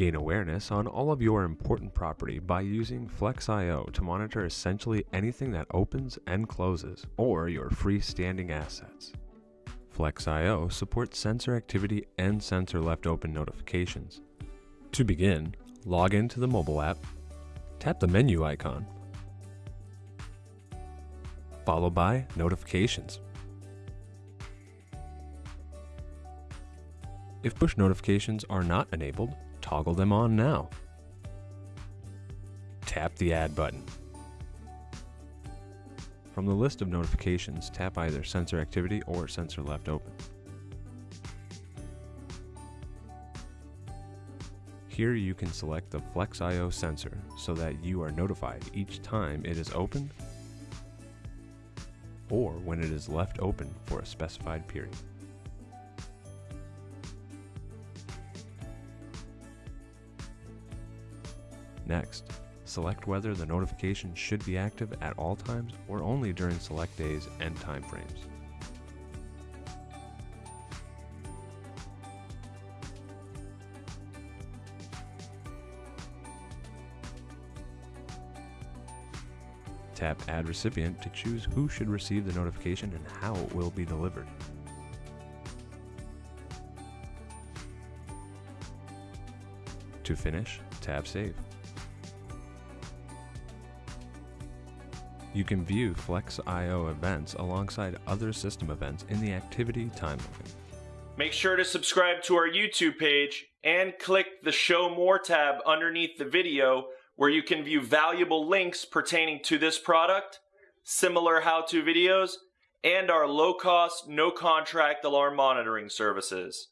Gain awareness on all of your important property by using Flex.io to monitor essentially anything that opens and closes, or your freestanding assets. Flex.io supports sensor activity and sensor left open notifications. To begin, log into the mobile app, tap the menu icon, followed by Notifications. If push notifications are not enabled, toggle them on now. Tap the Add button. From the list of notifications, tap either Sensor Activity or Sensor Left Open. Here you can select the Flex.io sensor so that you are notified each time it is opened or when it is left open for a specified period. Next, select whether the notification should be active at all times or only during select days and timeframes. Tap Add Recipient to choose who should receive the notification and how it will be delivered. To finish, tap Save. You can view Flex.io events alongside other system events in the activity timeline. Make sure to subscribe to our YouTube page and click the Show More tab underneath the video where you can view valuable links pertaining to this product, similar how-to videos, and our low-cost, no-contract alarm monitoring services.